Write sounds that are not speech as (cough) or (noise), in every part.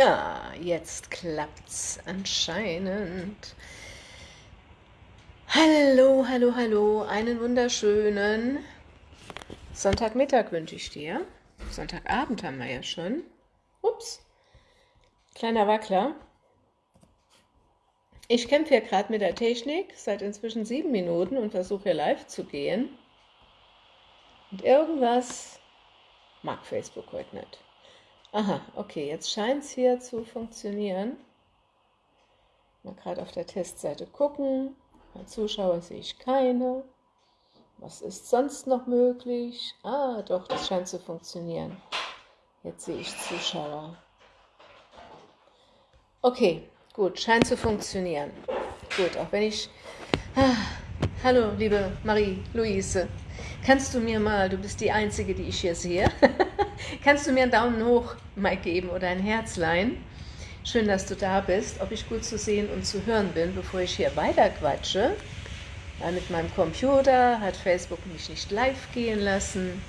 Ja, jetzt klappt's anscheinend. Hallo, hallo, hallo, einen wunderschönen Sonntagmittag wünsche ich dir. Sonntagabend haben wir ja schon. Ups, kleiner Wackler. Ich kämpfe hier gerade mit der Technik seit inzwischen sieben Minuten und versuche hier live zu gehen. Und irgendwas mag Facebook heute nicht. Aha, okay, jetzt scheint es hier zu funktionieren. Mal gerade auf der Testseite gucken. Bei Zuschauer sehe ich keine. Was ist sonst noch möglich? Ah, doch, das scheint zu funktionieren. Jetzt sehe ich Zuschauer. Okay, gut, scheint zu funktionieren. Gut, auch wenn ich... Ah, hallo, liebe Marie-Louise. Kannst du mir mal, du bist die Einzige, die ich hier sehe, (laughs) kannst du mir einen Daumen hoch mal geben oder ein Herzlein? Schön, dass du da bist. Ob ich gut zu sehen und zu hören bin, bevor ich hier weiter quatsche. Weil mit meinem Computer hat Facebook mich nicht live gehen lassen.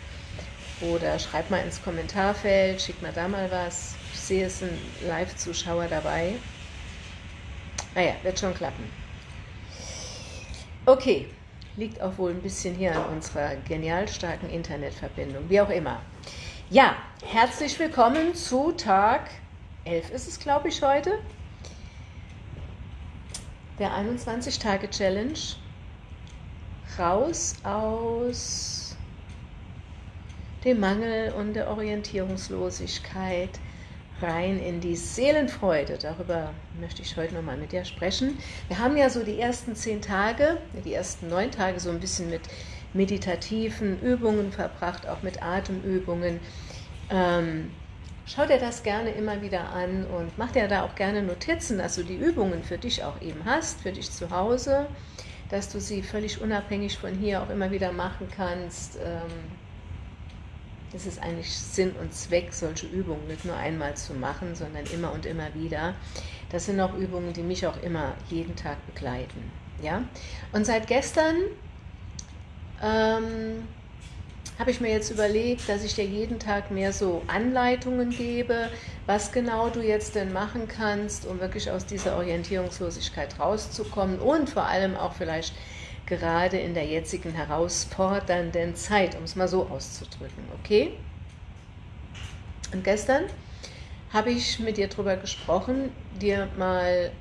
Oder schreib mal ins Kommentarfeld, schick mal da mal was. Ich sehe, es sind Live-Zuschauer dabei. Naja, wird schon klappen. Okay, liegt auch wohl ein bisschen hier an unserer genial starken Internetverbindung, wie auch immer. Ja, herzlich willkommen zu Tag 11 ist es, glaube ich, heute, der 21-Tage-Challenge, raus aus dem Mangel und der Orientierungslosigkeit, rein in die Seelenfreude. Darüber möchte ich heute nochmal mit dir sprechen. Wir haben ja so die ersten zehn Tage, die ersten neun Tage so ein bisschen mit meditativen Übungen verbracht, auch mit Atemübungen. Ähm, Schau dir das gerne immer wieder an und mach dir da auch gerne Notizen, dass du die Übungen für dich auch eben hast, für dich zu Hause, dass du sie völlig unabhängig von hier auch immer wieder machen kannst. Ähm, das ist eigentlich Sinn und Zweck, solche Übungen nicht nur einmal zu machen, sondern immer und immer wieder. Das sind auch Übungen, die mich auch immer jeden Tag begleiten. Ja? Und seit gestern ähm, habe ich mir jetzt überlegt, dass ich dir jeden Tag mehr so Anleitungen gebe, was genau du jetzt denn machen kannst, um wirklich aus dieser Orientierungslosigkeit rauszukommen und vor allem auch vielleicht gerade in der jetzigen herausfordernden Zeit, um es mal so auszudrücken, okay? Und gestern habe ich mit dir darüber gesprochen, dir mal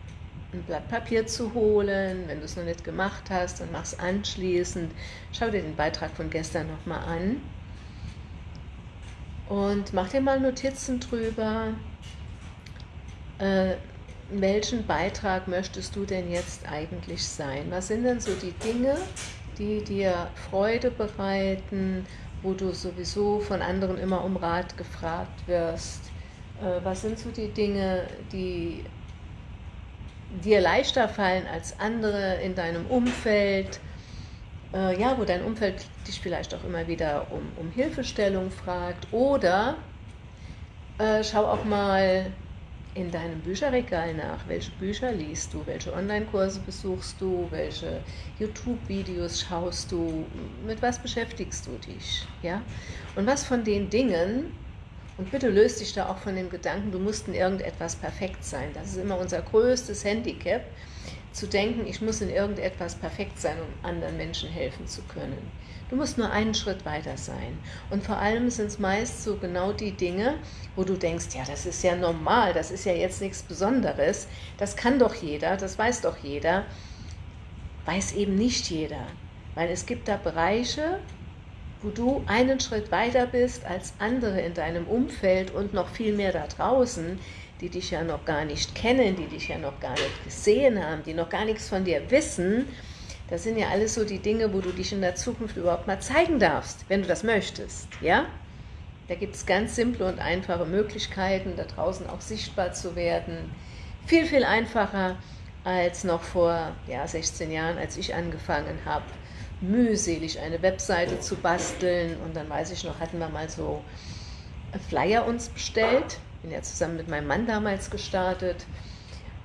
ein Blatt Papier zu holen. Wenn du es noch nicht gemacht hast, dann mach es anschließend. Schau dir den Beitrag von gestern nochmal an. Und mach dir mal Notizen drüber. Welchen Beitrag möchtest du denn jetzt eigentlich sein? Was sind denn so die Dinge, die dir Freude bereiten, wo du sowieso von anderen immer um Rat gefragt wirst? Äh, was sind so die Dinge, die dir leichter fallen als andere in deinem Umfeld, äh, ja, wo dein Umfeld dich vielleicht auch immer wieder um, um Hilfestellung fragt oder äh, schau auch mal in deinem Bücherregal nach, welche Bücher liest du, welche Online-Kurse besuchst du, welche YouTube-Videos schaust du, mit was beschäftigst du dich, ja? Und was von den Dingen und bitte löst dich da auch von dem Gedanken, du musst in irgendetwas perfekt sein. Das ist immer unser größtes Handicap, zu denken, ich muss in irgendetwas perfekt sein, um anderen Menschen helfen zu können. Du musst nur einen Schritt weiter sein. Und vor allem sind es meist so genau die Dinge, wo du denkst, ja, das ist ja normal, das ist ja jetzt nichts Besonderes, das kann doch jeder, das weiß doch jeder. Weiß eben nicht jeder. Weil es gibt da Bereiche, wo du einen Schritt weiter bist als andere in deinem Umfeld und noch viel mehr da draußen, die dich ja noch gar nicht kennen, die dich ja noch gar nicht gesehen haben, die noch gar nichts von dir wissen, das sind ja alles so die Dinge, wo du dich in der Zukunft überhaupt mal zeigen darfst, wenn du das möchtest, ja? Da gibt es ganz simple und einfache Möglichkeiten, da draußen auch sichtbar zu werden. Viel, viel einfacher als noch vor ja, 16 Jahren, als ich angefangen habe, mühselig eine Webseite zu basteln und dann weiß ich noch, hatten wir mal so Flyer uns bestellt, bin ja zusammen mit meinem Mann damals gestartet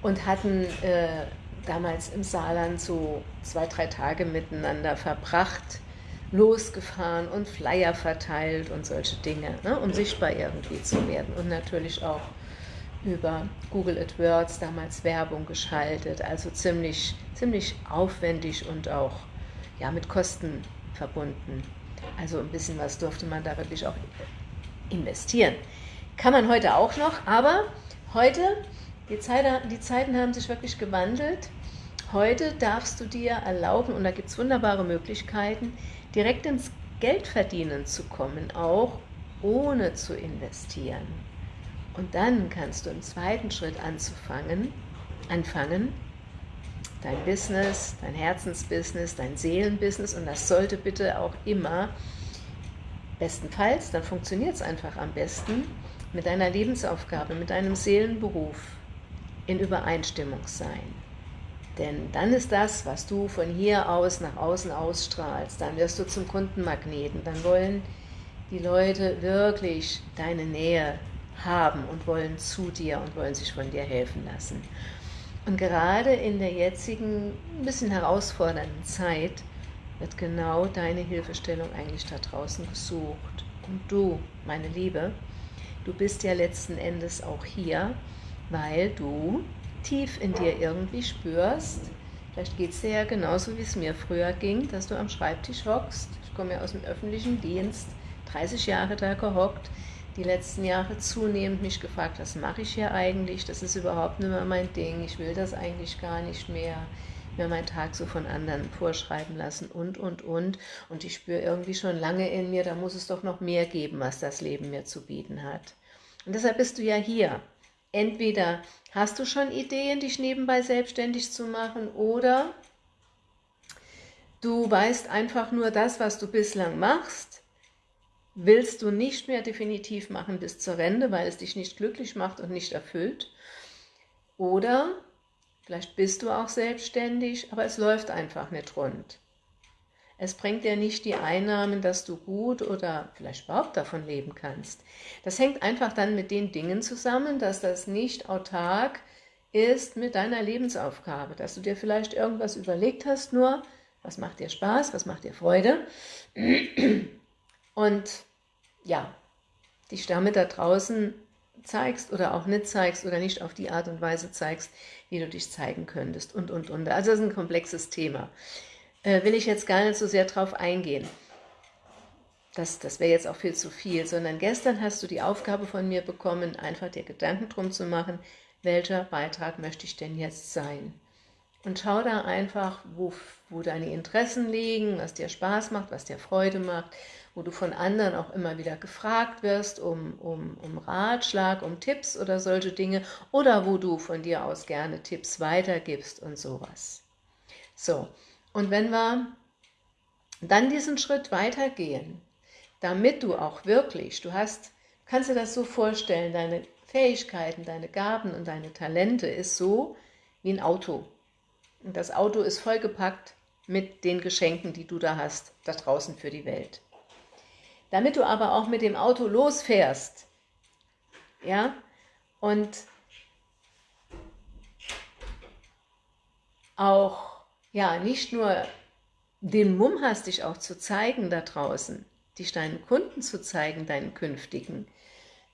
und hatten äh, damals im Saarland so zwei, drei Tage miteinander verbracht, losgefahren und Flyer verteilt und solche Dinge, ne, um sichtbar irgendwie zu werden und natürlich auch über Google AdWords damals Werbung geschaltet, also ziemlich, ziemlich aufwendig und auch ja, mit Kosten verbunden. Also ein bisschen was durfte man da wirklich auch investieren. Kann man heute auch noch, aber heute, die, Zeit, die Zeiten haben sich wirklich gewandelt. Heute darfst du dir erlauben, und da gibt es wunderbare Möglichkeiten, direkt ins Geldverdienen zu kommen, auch ohne zu investieren. Und dann kannst du im zweiten Schritt anzufangen, anfangen, dein Business, dein Herzensbusiness, dein Seelenbusiness, und das sollte bitte auch immer, bestenfalls, dann funktioniert es einfach am besten, mit deiner Lebensaufgabe, mit deinem Seelenberuf in Übereinstimmung sein. Denn dann ist das, was du von hier aus nach außen ausstrahlst, dann wirst du zum Kundenmagneten, dann wollen die Leute wirklich deine Nähe haben und wollen zu dir und wollen sich von dir helfen lassen. Und gerade in der jetzigen, ein bisschen herausfordernden Zeit wird genau deine Hilfestellung eigentlich da draußen gesucht. Und du, meine Liebe, du bist ja letzten Endes auch hier, weil du tief in dir irgendwie spürst, vielleicht geht es dir ja genauso, wie es mir früher ging, dass du am Schreibtisch hockst. Ich komme ja aus dem öffentlichen Dienst, 30 Jahre da gehockt, die letzten Jahre zunehmend mich gefragt, was mache ich hier eigentlich, das ist überhaupt nicht mehr mein Ding, ich will das eigentlich gar nicht mehr, mir meinen Tag so von anderen vorschreiben lassen und, und, und. Und ich spüre irgendwie schon lange in mir, da muss es doch noch mehr geben, was das Leben mir zu bieten hat. Und deshalb bist du ja hier. Entweder hast du schon Ideen, dich nebenbei selbstständig zu machen, oder du weißt einfach nur das, was du bislang machst, willst du nicht mehr definitiv machen bis zur Rente, weil es dich nicht glücklich macht und nicht erfüllt. Oder vielleicht bist du auch selbstständig, aber es läuft einfach nicht rund. Es bringt dir nicht die Einnahmen, dass du gut oder vielleicht überhaupt davon leben kannst. Das hängt einfach dann mit den Dingen zusammen, dass das nicht autark ist mit deiner Lebensaufgabe, dass du dir vielleicht irgendwas überlegt hast, nur was macht dir Spaß, was macht dir Freude und ja, dich damit da draußen zeigst oder auch nicht zeigst oder nicht auf die Art und Weise zeigst, wie du dich zeigen könntest und, und, und. Also das ist ein komplexes Thema. Äh, will ich jetzt gar nicht so sehr drauf eingehen. Das, das wäre jetzt auch viel zu viel, sondern gestern hast du die Aufgabe von mir bekommen, einfach dir Gedanken drum zu machen, welcher Beitrag möchte ich denn jetzt sein. Und schau da einfach, wo, wo deine Interessen liegen, was dir Spaß macht, was dir Freude macht, wo du von anderen auch immer wieder gefragt wirst um, um, um Ratschlag, um Tipps oder solche Dinge, oder wo du von dir aus gerne Tipps weitergibst und sowas. So, und wenn wir dann diesen Schritt weitergehen, damit du auch wirklich, du hast, kannst dir das so vorstellen, deine Fähigkeiten, deine Gaben und deine Talente ist so wie ein Auto. Das Auto ist vollgepackt mit den Geschenken, die du da hast, da draußen für die Welt. Damit du aber auch mit dem Auto losfährst, ja, und auch, ja, nicht nur den Mumm hast, dich auch zu zeigen da draußen, dich deinen Kunden zu zeigen, deinen künftigen,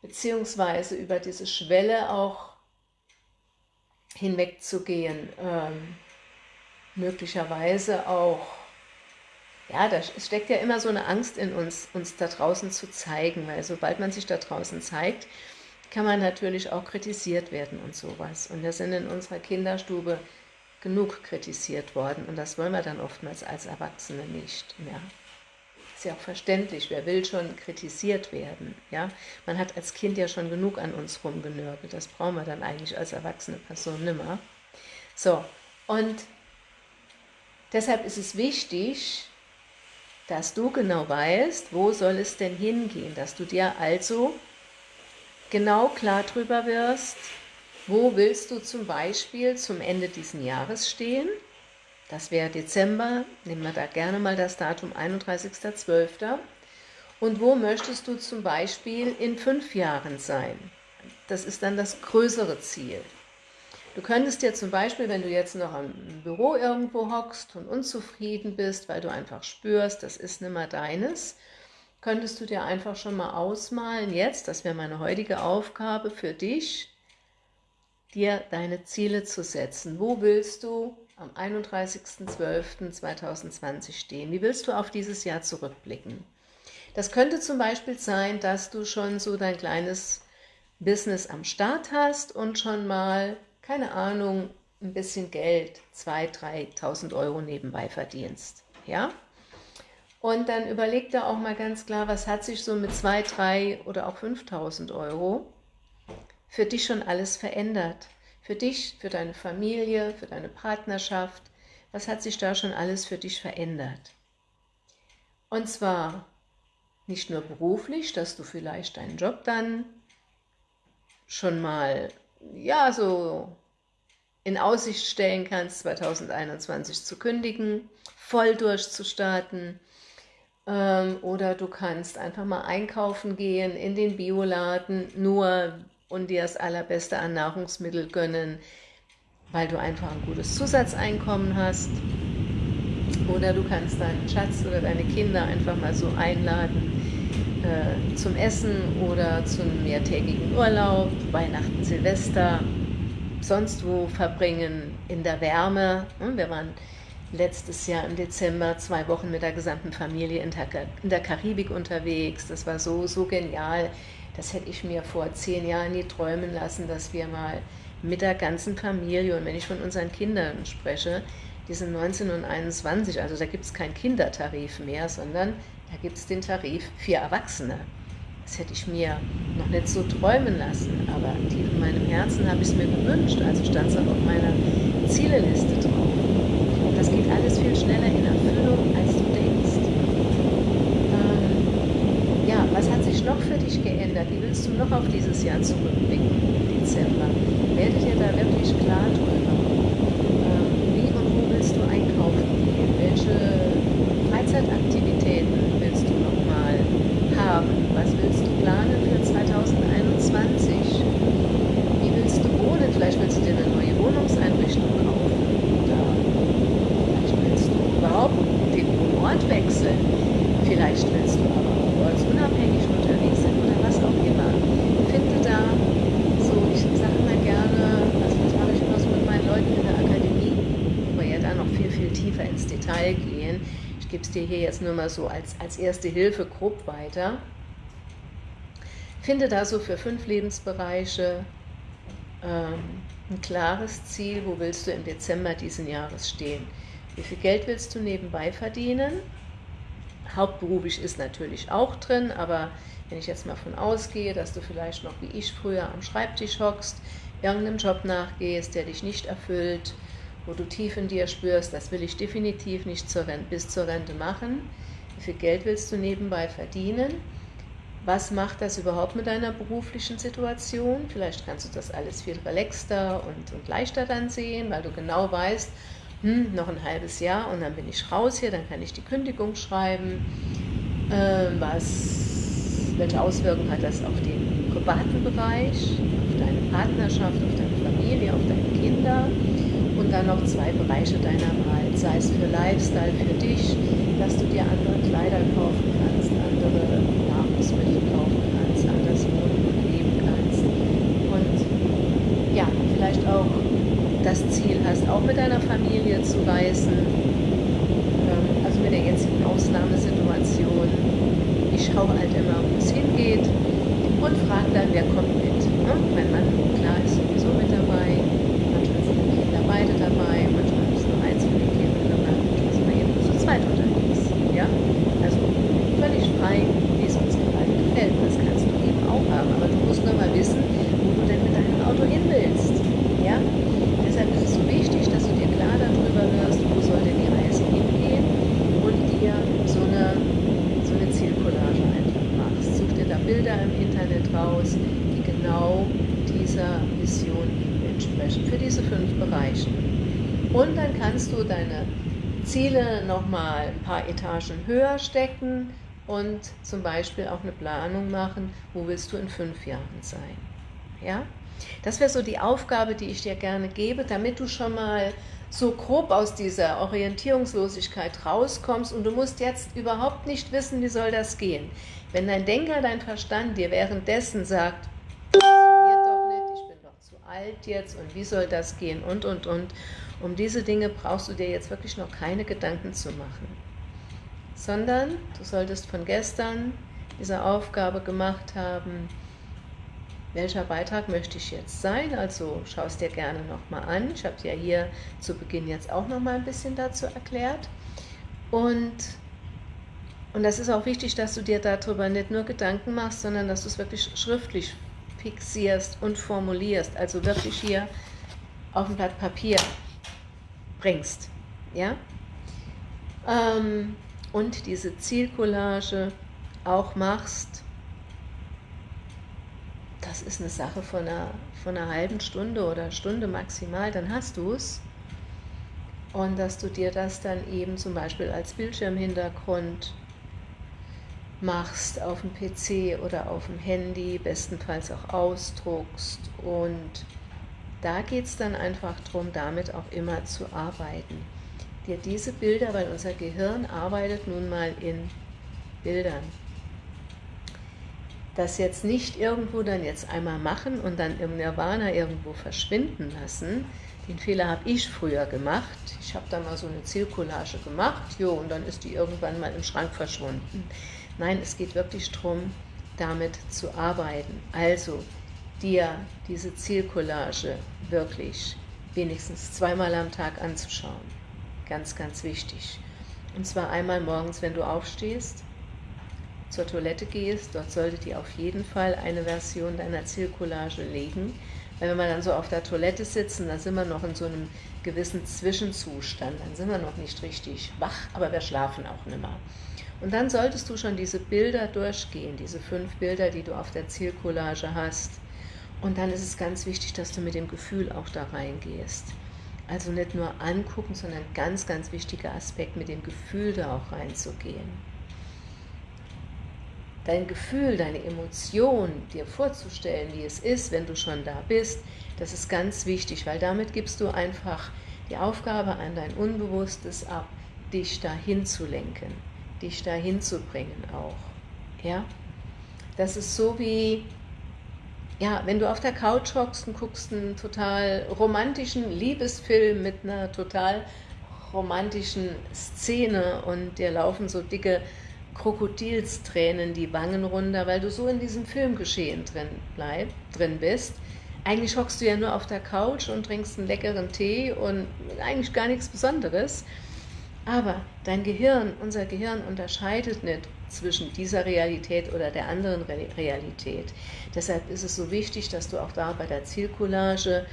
beziehungsweise über diese Schwelle auch hinwegzugehen, ähm, möglicherweise auch, ja, da steckt ja immer so eine Angst in uns, uns da draußen zu zeigen, weil sobald man sich da draußen zeigt, kann man natürlich auch kritisiert werden und sowas. Und wir sind in unserer Kinderstube genug kritisiert worden und das wollen wir dann oftmals als Erwachsene nicht. Ja. Ist ja auch verständlich, wer will schon kritisiert werden. Ja? Man hat als Kind ja schon genug an uns rumgenörgelt, das brauchen wir dann eigentlich als erwachsene Person nimmer. So, und Deshalb ist es wichtig, dass du genau weißt, wo soll es denn hingehen, dass du dir also genau klar drüber wirst, wo willst du zum Beispiel zum Ende dieses Jahres stehen, das wäre Dezember, nehmen wir da gerne mal das Datum 31.12. Und wo möchtest du zum Beispiel in fünf Jahren sein? Das ist dann das größere Ziel. Du könntest dir zum Beispiel, wenn du jetzt noch im Büro irgendwo hockst und unzufrieden bist, weil du einfach spürst, das ist nicht mehr deines, könntest du dir einfach schon mal ausmalen, jetzt, das wäre meine heutige Aufgabe für dich, dir deine Ziele zu setzen. Wo willst du am 31.12.2020 stehen? Wie willst du auf dieses Jahr zurückblicken? Das könnte zum Beispiel sein, dass du schon so dein kleines Business am Start hast und schon mal, keine Ahnung, ein bisschen Geld, 2.000, 3.000 Euro nebenbei verdienst. Ja? Und dann überleg dir auch mal ganz klar, was hat sich so mit 2, 3 oder auch 5.000 Euro für dich schon alles verändert? Für dich, für deine Familie, für deine Partnerschaft, was hat sich da schon alles für dich verändert? Und zwar nicht nur beruflich, dass du vielleicht deinen Job dann schon mal, ja, so in Aussicht stellen kannst, 2021 zu kündigen, voll durchzustarten, ähm, oder du kannst einfach mal einkaufen gehen in den Bioladen, nur und dir das allerbeste an Nahrungsmittel gönnen, weil du einfach ein gutes Zusatzeinkommen hast. Oder du kannst deinen Schatz oder deine Kinder einfach mal so einladen äh, zum Essen oder zum mehrtägigen Urlaub, Weihnachten, Silvester, sonst wo verbringen, in der Wärme. Hm, wir waren letztes Jahr im Dezember zwei Wochen mit der gesamten Familie in der Karibik unterwegs. Das war so, so genial. Das hätte ich mir vor zehn Jahren nie träumen lassen, dass wir mal mit der ganzen Familie, und wenn ich von unseren Kindern spreche, die sind 19 und 21, also da gibt es keinen Kindertarif mehr, sondern da gibt es den Tarif für Erwachsene. Das hätte ich mir noch nicht so träumen lassen, aber tief in meinem Herzen habe ich es mir gewünscht, also stand es auch auf meiner Zieleliste drauf. Das geht alles viel schneller in Erfüllung, als du denkst. Ähm, ja, was hat sich noch für dich geändert? Wie willst du noch auf dieses Jahr zurückblicken im Dezember? Werde dir da wirklich klar drüber. Ähm, wie und wo willst du einkaufen gehen? Welche Freizeitaktivitäten willst du nochmal haben? Was willst du planen für 2021? Wie willst du wohnen? Vielleicht willst du dir eine neue Wohnungseinrichtung kaufen. Oder vielleicht willst du überhaupt den Ort wechseln. Vielleicht willst du aber auch ortsunabhängig unterwegs sein oder was auch immer. Finde da so, ich sage immer gerne, also das mache ich immer so mit meinen Leuten in der Akademie, wo wir ja da noch viel, viel tiefer ins Detail gehen, gebe dir hier jetzt nur mal so als, als erste Hilfe grob weiter. Finde da so für fünf Lebensbereiche ähm, ein klares Ziel, wo willst du im Dezember diesen Jahres stehen. Wie viel Geld willst du nebenbei verdienen? Hauptberuflich ist natürlich auch drin, aber wenn ich jetzt mal von ausgehe, dass du vielleicht noch wie ich früher am Schreibtisch hockst, irgendeinem Job nachgehst, der dich nicht erfüllt, wo du tief in dir spürst, das will ich definitiv nicht zur Rente, bis zur Rente machen. Wie viel Geld willst du nebenbei verdienen? Was macht das überhaupt mit deiner beruflichen Situation? Vielleicht kannst du das alles viel relaxter und, und leichter dann sehen, weil du genau weißt, hm, noch ein halbes Jahr und dann bin ich raus hier, dann kann ich die Kündigung schreiben. Äh, was, welche Auswirkungen hat das auf den privaten Bereich, auf deine Partnerschaft, auf deine Familie, auf deine Kinder? Dann noch zwei Bereiche deiner Wahl, sei es für Lifestyle, für dich, dass du dir andere Kleider kaufen kannst, andere Nahrungsmittel kaufen kannst, anders wohnen und leben kannst und ja, vielleicht auch das Ziel hast, auch mit deiner Familie zu reisen, ähm, also mit der jetzigen Ausnahmesituation. Ich schaue halt immer, wo es hingeht und frage dann, wer kommt mit. Ne? Mein Mann, klar, ist sowieso mit dabei beide dabei, manchmal ist nur eins von den Kindern dabei, manchmal sind wir eben nur zu zweit unterwegs. Ja? Also völlig frei, wie es uns gerade gefällt. Das kannst du eben auch haben, aber du musst nur mal wissen, wo du denn mit deinem Auto hin willst. Ja? Deshalb ist es so wichtig, dass du dir klar darüber wirst, wo soll denn die Reise hingehen und dir so eine, so eine Zielcollage einfach machst. Such dir da Bilder im Internet raus, die genau dieser Vision entsprechen für diese fünf Bereiche. Und dann kannst du deine Ziele nochmal ein paar Etagen höher stecken und zum Beispiel auch eine Planung machen, wo willst du in fünf Jahren sein. Ja? Das wäre so die Aufgabe, die ich dir gerne gebe, damit du schon mal so grob aus dieser Orientierungslosigkeit rauskommst und du musst jetzt überhaupt nicht wissen, wie soll das gehen. Wenn dein Denker, dein Verstand dir währenddessen sagt, bleibt jetzt und wie soll das gehen und, und, und. Um diese Dinge brauchst du dir jetzt wirklich noch keine Gedanken zu machen, sondern du solltest von gestern diese Aufgabe gemacht haben, welcher Beitrag möchte ich jetzt sein, also schau es dir gerne nochmal an. Ich habe ja hier zu Beginn jetzt auch nochmal ein bisschen dazu erklärt. Und, und das ist auch wichtig, dass du dir darüber nicht nur Gedanken machst, sondern dass du es wirklich schriftlich fixierst und formulierst, also wirklich hier auf ein Blatt Papier bringst. Ja? Ähm, und diese Zielcollage auch machst, das ist eine Sache von einer, von einer halben Stunde oder Stunde maximal, dann hast du es. Und dass du dir das dann eben zum Beispiel als Bildschirmhintergrund machst auf dem PC oder auf dem Handy, bestenfalls auch ausdruckst. Und da geht es dann einfach darum, damit auch immer zu arbeiten. Dir diese Bilder, weil unser Gehirn arbeitet nun mal in Bildern das jetzt nicht irgendwo dann jetzt einmal machen und dann im Nirvana irgendwo verschwinden lassen. Den Fehler habe ich früher gemacht. Ich habe da mal so eine Zielcollage gemacht, jo, und dann ist die irgendwann mal im Schrank verschwunden. Nein, es geht wirklich darum, damit zu arbeiten. Also dir diese Zielcollage wirklich wenigstens zweimal am Tag anzuschauen. Ganz, ganz wichtig. Und zwar einmal morgens, wenn du aufstehst, zur Toilette gehst, dort solltet ihr auf jeden Fall eine Version deiner Zielcollage legen. Weil wenn wir dann so auf der Toilette sitzen, dann sind wir noch in so einem gewissen Zwischenzustand, dann sind wir noch nicht richtig wach, aber wir schlafen auch nicht mehr. Und dann solltest du schon diese Bilder durchgehen, diese fünf Bilder, die du auf der Zielcollage hast. Und dann ist es ganz wichtig, dass du mit dem Gefühl auch da reingehst. Also nicht nur angucken, sondern ganz, ganz wichtiger Aspekt, mit dem Gefühl da auch reinzugehen dein Gefühl, deine Emotion dir vorzustellen, wie es ist, wenn du schon da bist, das ist ganz wichtig, weil damit gibst du einfach die Aufgabe an dein Unbewusstes ab, dich dahin zu lenken, dich dahin zu bringen auch. Ja? Das ist so wie, ja, wenn du auf der Couch hockst und guckst einen total romantischen Liebesfilm mit einer total romantischen Szene und dir laufen so dicke Krokodilstränen die Wangen runter, weil du so in diesem Filmgeschehen drin, bleib, drin bist. Eigentlich hockst du ja nur auf der Couch und trinkst einen leckeren Tee und eigentlich gar nichts Besonderes. Aber dein Gehirn, unser Gehirn unterscheidet nicht zwischen dieser Realität oder der anderen Realität. Deshalb ist es so wichtig, dass du auch da bei der Zielcollage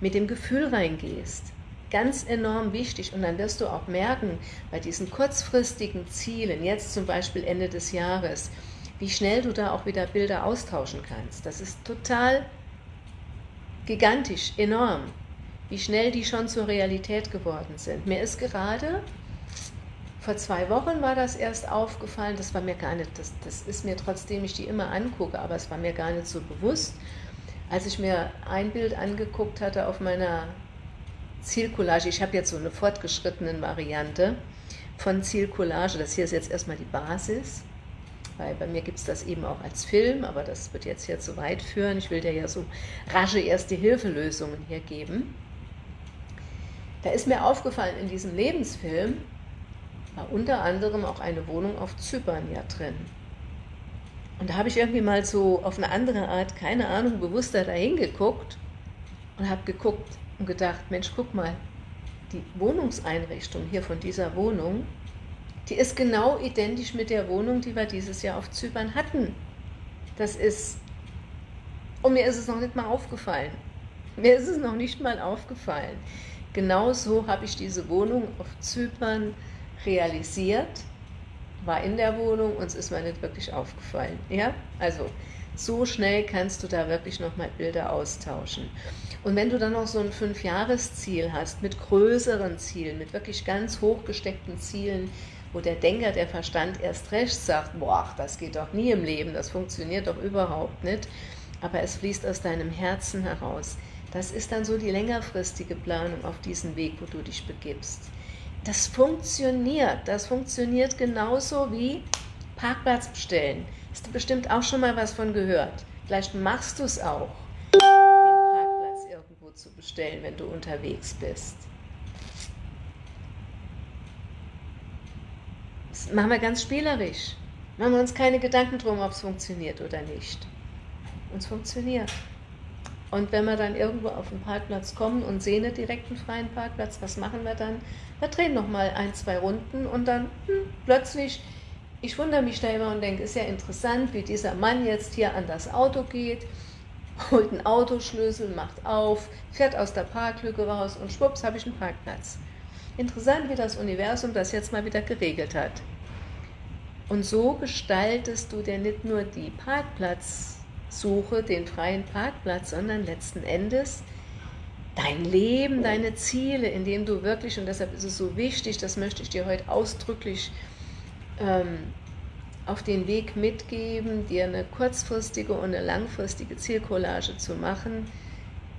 mit dem Gefühl reingehst ganz enorm wichtig und dann wirst du auch merken, bei diesen kurzfristigen Zielen, jetzt zum Beispiel Ende des Jahres, wie schnell du da auch wieder Bilder austauschen kannst. Das ist total gigantisch, enorm, wie schnell die schon zur Realität geworden sind. Mir ist gerade, vor zwei Wochen war das erst aufgefallen, das war mir gar nicht, das, das ist mir trotzdem ich die immer angucke, aber es war mir gar nicht so bewusst, als ich mir ein Bild angeguckt hatte auf meiner Zielcollage, ich habe jetzt so eine fortgeschrittene Variante von Zielcollage, das hier ist jetzt erstmal die Basis, weil bei mir gibt es das eben auch als Film, aber das wird jetzt hier zu weit führen. Ich will dir ja so rasche Erste-Hilfe-Lösungen hier geben. Da ist mir aufgefallen, in diesem Lebensfilm war unter anderem auch eine Wohnung auf Zypern ja drin. Und da habe ich irgendwie mal so auf eine andere Art, keine Ahnung, bewusster dahin geguckt und habe geguckt, und gedacht, Mensch, guck mal, die Wohnungseinrichtung hier von dieser Wohnung, die ist genau identisch mit der Wohnung, die wir dieses Jahr auf Zypern hatten. Das ist, und mir ist es noch nicht mal aufgefallen. Mir ist es noch nicht mal aufgefallen. Genauso habe ich diese Wohnung auf Zypern realisiert, war in der Wohnung und es ist mir nicht wirklich aufgefallen. Ja, also so schnell kannst du da wirklich nochmal Bilder austauschen. Und wenn du dann noch so ein Fünfjahresziel hast, mit größeren Zielen, mit wirklich ganz hochgesteckten Zielen, wo der Denker, der Verstand erst recht sagt, boah, das geht doch nie im Leben, das funktioniert doch überhaupt nicht, aber es fließt aus deinem Herzen heraus. Das ist dann so die längerfristige Planung auf diesen Weg, wo du dich begibst. Das funktioniert, das funktioniert genauso wie Parkplatz bestellen. Hast du bestimmt auch schon mal was von gehört. Vielleicht machst du es auch stellen, wenn du unterwegs bist. Das machen wir ganz spielerisch. Machen wir uns keine Gedanken drum, ob es funktioniert oder nicht. Und es funktioniert. Und wenn wir dann irgendwo auf den Parkplatz kommen und sehen einen direkten freien Parkplatz, was machen wir dann? Wir drehen nochmal ein, zwei Runden und dann hm, plötzlich, ich wundere mich da immer und denke, ist ja interessant, wie dieser Mann jetzt hier an das Auto geht, holt einen Autoschlüssel, macht auf, fährt aus der Parklücke raus und schwupps habe ich einen Parkplatz. Interessant, wie das Universum das jetzt mal wieder geregelt hat. Und so gestaltest du dir nicht nur die Parkplatz suche den freien Parkplatz, sondern letzten Endes dein Leben, deine Ziele, indem du wirklich, und deshalb ist es so wichtig, das möchte ich dir heute ausdrücklich ähm, auf den Weg mitgeben, dir eine kurzfristige und eine langfristige Zielcollage zu machen,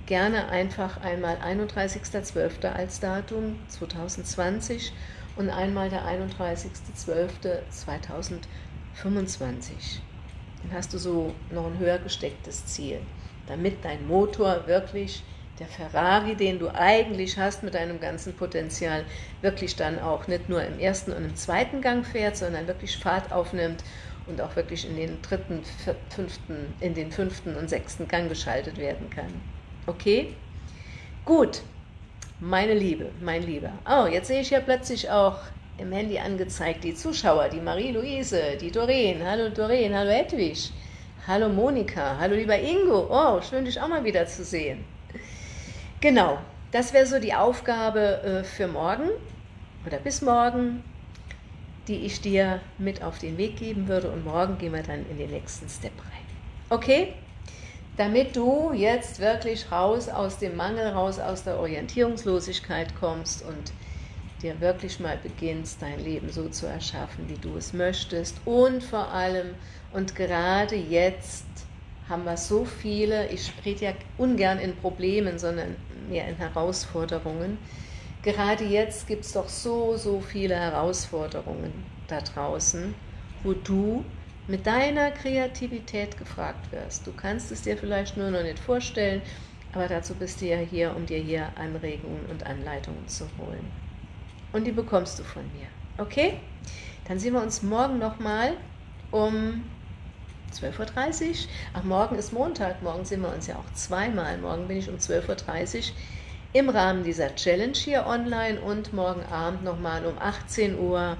gerne einfach einmal 31.12. als Datum 2020 und einmal der 31.12.2025 dann hast du so noch ein höher gestecktes Ziel, damit dein Motor wirklich der Ferrari, den du eigentlich hast mit deinem ganzen Potenzial, wirklich dann auch nicht nur im ersten und im zweiten Gang fährt, sondern wirklich Fahrt aufnimmt und auch wirklich in den dritten, fünften, in den fünften und sechsten Gang geschaltet werden kann. Okay? Gut, meine Liebe, mein Lieber. Oh, jetzt sehe ich ja plötzlich auch im Handy angezeigt, die Zuschauer, die Marie-Louise, die Doreen, hallo Doreen, hallo Edwig, hallo Monika, hallo lieber Ingo, oh, schön dich auch mal wieder zu sehen. Genau, das wäre so die Aufgabe äh, für morgen oder bis morgen, die ich dir mit auf den Weg geben würde und morgen gehen wir dann in den nächsten Step rein. Okay? Damit du jetzt wirklich raus aus dem Mangel, raus aus der Orientierungslosigkeit kommst und dir wirklich mal beginnst, dein Leben so zu erschaffen, wie du es möchtest. Und vor allem, und gerade jetzt haben wir so viele, ich rede ja ungern in Problemen, sondern mehr in Herausforderungen. Gerade jetzt gibt es doch so, so viele Herausforderungen da draußen, wo du mit deiner Kreativität gefragt wirst. Du kannst es dir vielleicht nur noch nicht vorstellen, aber dazu bist du ja hier, um dir hier Anregungen und Anleitungen zu holen und die bekommst du von mir. Okay? Dann sehen wir uns morgen nochmal um 12.30 Uhr. Ach, morgen ist Montag, morgen sehen wir uns ja auch zweimal. Morgen bin ich um 12.30 Uhr im Rahmen dieser Challenge hier online und morgen Abend nochmal um 18 Uhr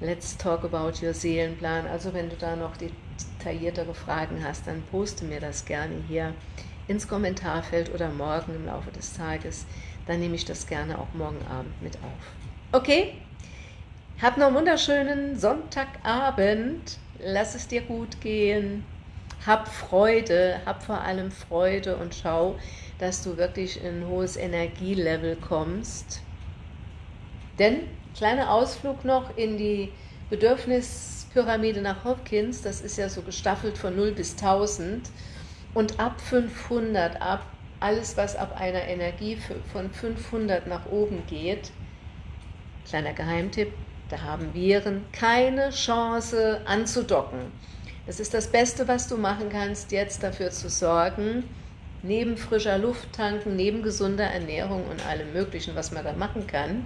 Let's Talk About Your Seelenplan. Also wenn du da noch detailliertere Fragen hast, dann poste mir das gerne hier ins Kommentarfeld oder morgen im Laufe des Tages. Dann nehme ich das gerne auch morgen Abend mit auf. Okay? Hab noch einen wunderschönen Sonntagabend. Lass es dir gut gehen. Hab Freude, hab vor allem Freude und schau, dass du wirklich in ein hohes Energielevel kommst. Denn, kleiner Ausflug noch in die Bedürfnispyramide nach Hopkins, das ist ja so gestaffelt von 0 bis 1000 und ab 500, ab alles, was ab einer Energie von 500 nach oben geht, Kleiner Geheimtipp, da haben Viren keine Chance anzudocken. Es ist das Beste, was du machen kannst, jetzt dafür zu sorgen, neben frischer Luft tanken, neben gesunder Ernährung und allem Möglichen, was man da machen kann,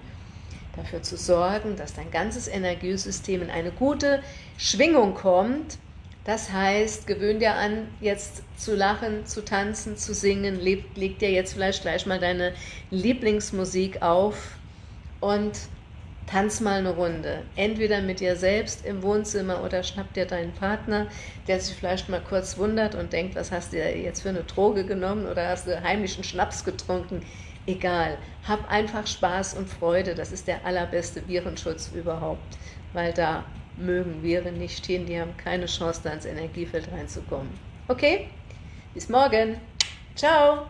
dafür zu sorgen, dass dein ganzes Energiesystem in eine gute Schwingung kommt. Das heißt, gewöhn dir an, jetzt zu lachen, zu tanzen, zu singen, leg, leg dir jetzt vielleicht gleich mal deine Lieblingsmusik auf und tanz mal eine Runde. Entweder mit dir selbst im Wohnzimmer oder schnapp dir deinen Partner, der sich vielleicht mal kurz wundert und denkt, was hast du jetzt für eine Droge genommen oder hast du heimlichen Schnaps getrunken. Egal, hab einfach Spaß und Freude, das ist der allerbeste Virenschutz überhaupt, weil da mögen Viren nicht hin, die haben keine Chance, da ins Energiefeld reinzukommen. Okay? Bis morgen. Ciao.